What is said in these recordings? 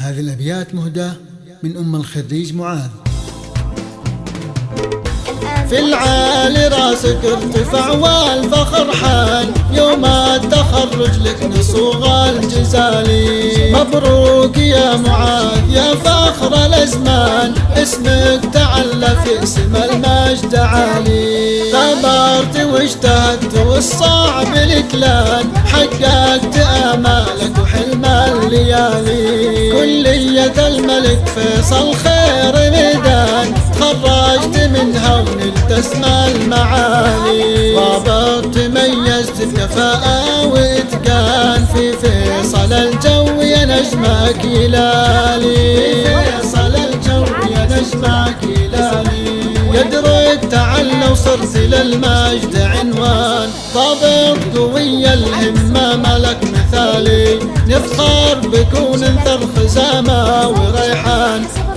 هذه الأبيات مهداة من أم الخريج معاذ. في العالي راسك ارتفع والفخر حان يوم التخرج لك نصوغ الجزالي مبروك يا معاذ يا فخر الأزمان اسمك تعلى في اسم المجد عالي. ثبرت واجتهدت والصعب الكلان حققت امالك فيصل خير ميدان تخرجت منها ونلت اسم المعالي ضابط تميزت بكفاءة وإتقان في فيصل الجو يا نجمك يلالي فيصل الجو يا نجمك يلالي يدرك تعلى وصرت للمجد عنوان. ضابط قوي الهمة ملك مثالي. نفخر بكون انثر خزامة وريحان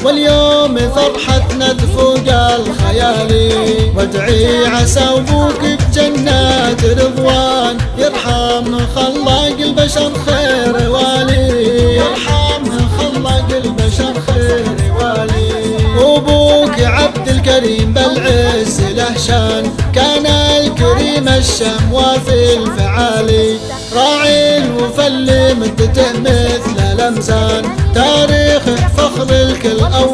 واليوم فرحتنا تفوق الخيالي وادعي عسى أبوك بجنات رضوان. يرحم خلاق البشر خير والي. يرحم خلاق البشر خير والي. وابوك عبد الكريم بالعز له شان كان الكريم الشم وفي الفعالي راعي الوفا اللي مدته مثل الامزان تاريخ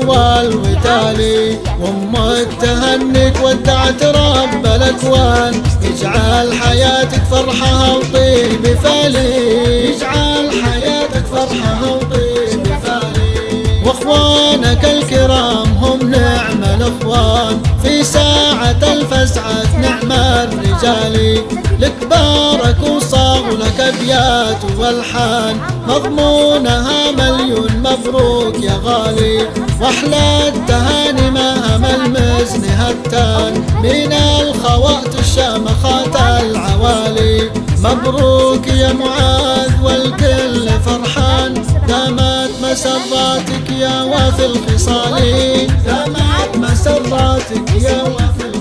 اول وتالي وامك تهنك ودعت رب الأكوان. يجعل حياتك فرحة وطيب فالي الاخوان في ساعة الفزعة نعم الرجال لك بارك وصاغ لك أبيات والحان مضمونها مليون مبروك يا غالي. وأحلى التهاني مهم المزن هتان. من الخوات الشامخات العوالي. مبروك يا معاذ والكل فرحان. دامت مسراتك يا وافي الخصال دامت صلاتك يا وفي